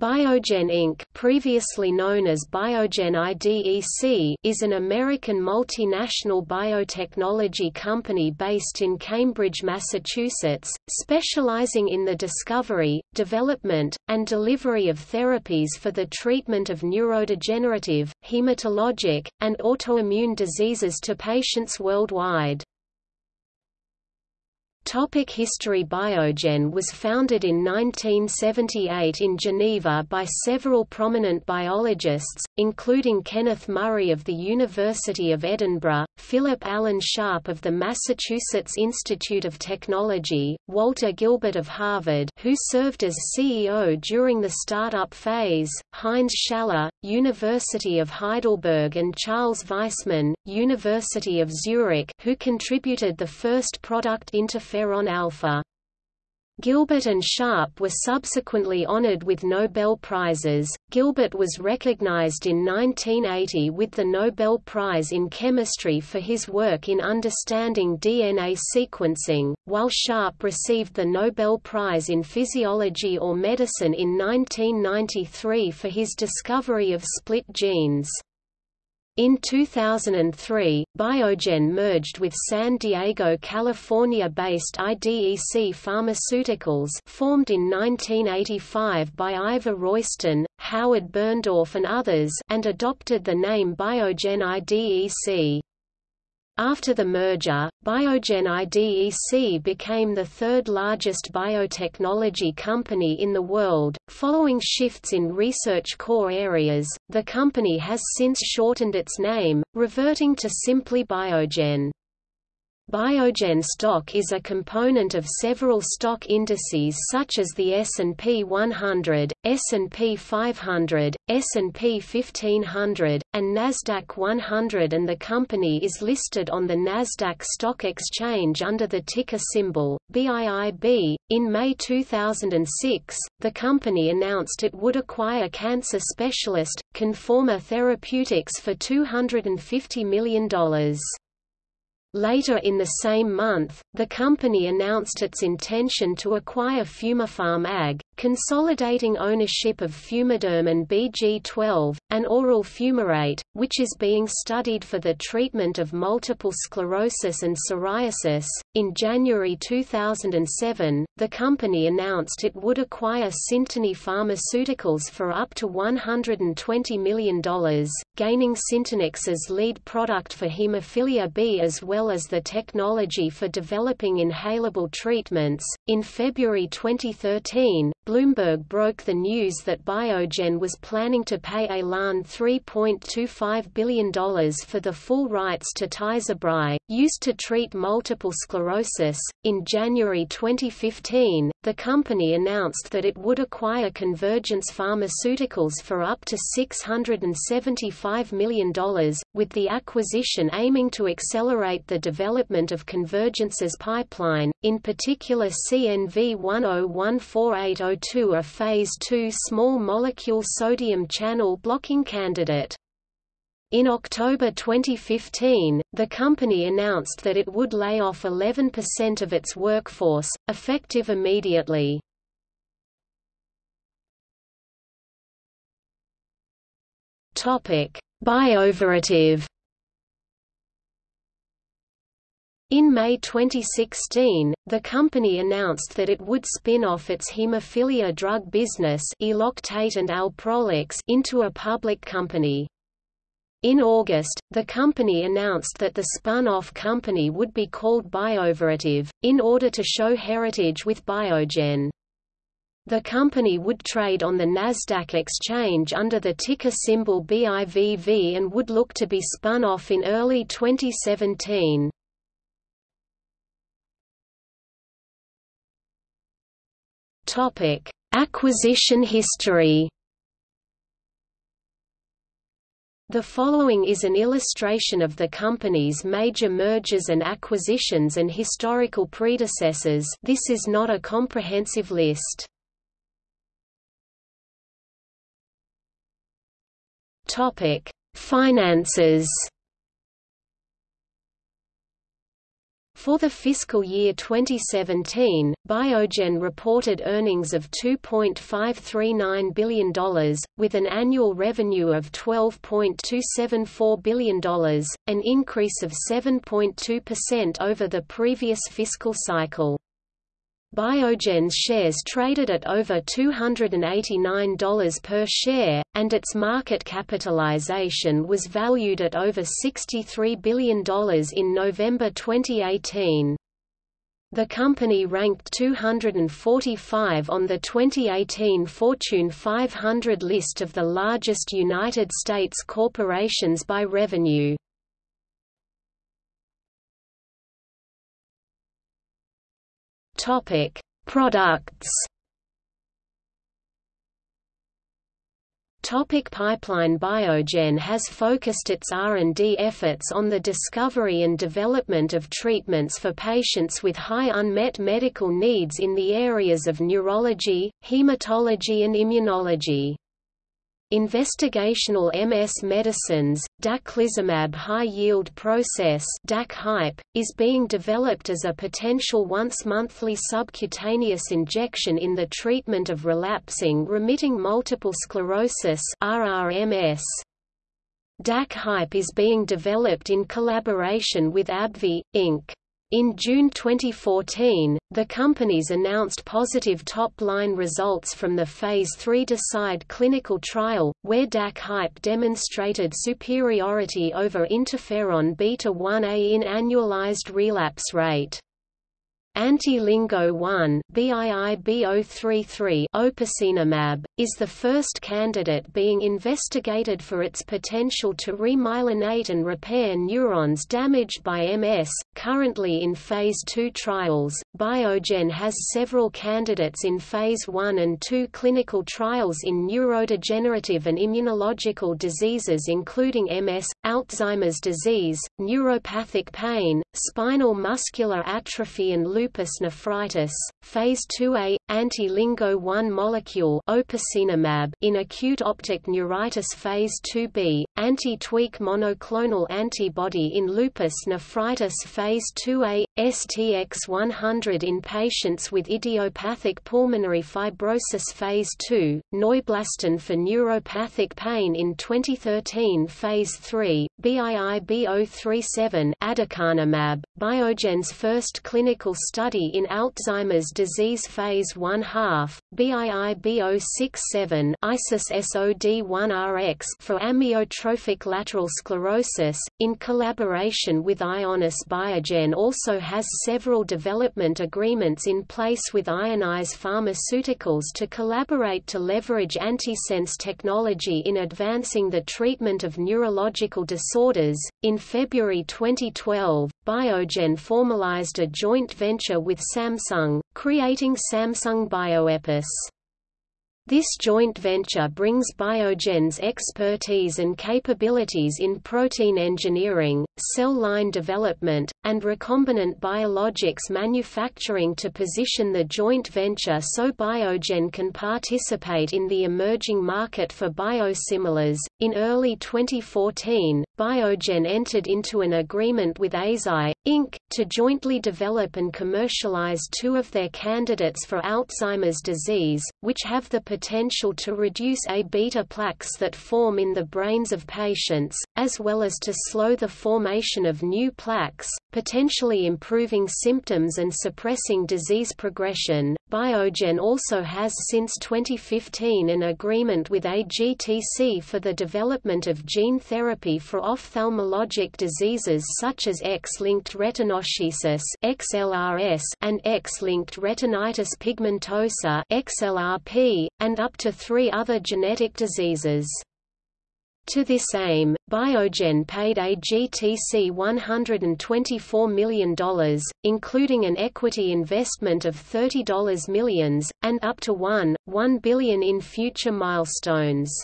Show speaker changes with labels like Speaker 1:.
Speaker 1: Biogen Inc. previously known as Biogen IDEC is an American multinational biotechnology company based in Cambridge, Massachusetts, specializing in the discovery, development, and delivery of therapies for the treatment of neurodegenerative, hematologic, and autoimmune diseases to patients worldwide. Topic history Biogen was founded in 1978 in Geneva by several prominent biologists, including Kenneth Murray of the University of Edinburgh, Philip Allen Sharp of the Massachusetts Institute of Technology, Walter Gilbert of Harvard who served as CEO during the startup phase, Heinz Schaller, University of Heidelberg and Charles Weissmann, University of Zurich who contributed the first product interferon alpha. Gilbert and Sharp were subsequently honored with Nobel Prizes. Gilbert was recognized in 1980 with the Nobel Prize in Chemistry for his work in understanding DNA sequencing, while Sharp received the Nobel Prize in Physiology or Medicine in 1993 for his discovery of split genes. In 2003, Biogen merged with San Diego, California-based IDEC Pharmaceuticals formed in 1985 by Ivor Royston, Howard Birndorf and others and adopted the name Biogen IDEC. After the merger, Biogen IDEC became the third largest biotechnology company in the world. Following shifts in research core areas, the company has since shortened its name, reverting to simply Biogen. Biogen stock is a component of several stock indices such as the S&P 100, S&P 500, S&P 1500, and Nasdaq 100 and the company is listed on the Nasdaq Stock Exchange under the ticker symbol BIIB. In May 2006, the company announced it would acquire cancer specialist Conforma Therapeutics for $250 million. Later in the same month, the company announced its intention to acquire Fumapharm AG, consolidating ownership of Fumaderm and BG12, an oral fumarate, which is being studied for the treatment of multiple sclerosis and psoriasis. In January 2007, the company announced it would acquire Syntonix Pharmaceuticals for up to $120 million, gaining Syntonix's lead product for hemophilia B as well as the technology for developing inhalable treatments. In February 2013, Bloomberg broke the news that Biogen was planning to pay Elan $3.25 billion for the full rights to Tysabri, used to treat multiple sclerosis. In January 2015, the company announced that it would acquire Convergence Pharmaceuticals for up to $675 million, with the acquisition aiming to accelerate the development of Convergence's pipeline, in particular CNV 101480 a phase II small molecule sodium channel blocking candidate. In October 2015, the company announced that it would lay off 11% of its workforce, effective immediately. Bioverativ In May 2016, the company announced that it would spin off its hemophilia drug business Eloctate and Alprolix into a public company. In August, the company announced that the spun-off company would be called Bioverativ, in order to show heritage with Biogen. The company would trade on the Nasdaq exchange under the ticker symbol BIVV and would look to be spun off in early 2017. Topic: Acquisition history. The following is an illustration of the company's major mergers and acquisitions and historical predecessors this is not a comprehensive list. Topic: Finances For the fiscal year 2017, Biogen reported earnings of $2.539 billion, with an annual revenue of $12.274 billion, an increase of 7.2% over the previous fiscal cycle. Biogen's shares traded at over $289 per share, and its market capitalization was valued at over $63 billion in November 2018. The company ranked 245 on the 2018 Fortune 500 list of the largest United States corporations by revenue. Topic: Products. Topic pipeline Biogen has focused its R&D efforts on the discovery and development of treatments for patients with high unmet medical needs in the areas of neurology, hematology and immunology. Investigational MS medicines, daclizumab high-yield process DAC is being developed as a potential once-monthly subcutaneous injection in the treatment of relapsing remitting multiple sclerosis RRMS. DAC is being developed in collaboration with AbbVie, Inc. In June 2014, the companies announced positive top-line results from the Phase III DECIDE clinical trial, where DAC-HYPE demonstrated superiority over interferon beta-1a in annualized relapse rate. Anti-LINGO 1 opicinumab, is the first candidate being investigated for its potential to remyelinate and repair neurons damaged by MS. Currently in Phase 2 trials, Biogen has several candidates in Phase 1 and 2 clinical trials in neurodegenerative and immunological diseases including MS, Alzheimer's disease, neuropathic pain, spinal muscular atrophy and lupus nephritis. Phase 2a anti-LINGO 1 molecule opicinumab in acute optic neuritis Phase 2b anti-tweak monoclonal antibody in lupus nephritis Phase 2a STX100 in patients with idiopathic pulmonary fibrosis Phase 2 Neublastin for neuropathic pain in 2013 Phase 3 BIIB037 aducanumab Biogen's first clinical study in Alzheimer's disease phase 1 half, BIIB067 ISIS SOD1RX for amyotrophic lateral sclerosis, in collaboration with Ionis Biogen also has several development agreements in place with Ionis Pharmaceuticals to collaborate to leverage antisense technology in advancing the treatment of neurological disorders. In February 2012, Biogen formalized a joint venture with Samsung, creating Samsung Bioepis. This joint venture brings Biogen's expertise and capabilities in protein engineering, cell line development, and recombinant biologics manufacturing to position the joint venture so Biogen can participate in the emerging market for biosimilars. In early 2014, Biogen entered into an agreement with Eisai, Inc., to jointly develop and commercialize two of their candidates for Alzheimer's disease, which have the potential to reduce A-beta plaques that form in the brains of patients, as well as to slow the formation of new plaques, potentially improving symptoms and suppressing disease progression. Biogen also has since 2015 an agreement with AGTC for the development of gene therapy for ophthalmologic diseases such as X-linked retinoschisis (XLRS) and X-linked retinitis pigmentosa (XLRP), and up to 3 other genetic diseases. To this aim, Biogen paid AGTC $124 million, including an equity investment of $30 millions, and up to $1, 1 billion in future milestones.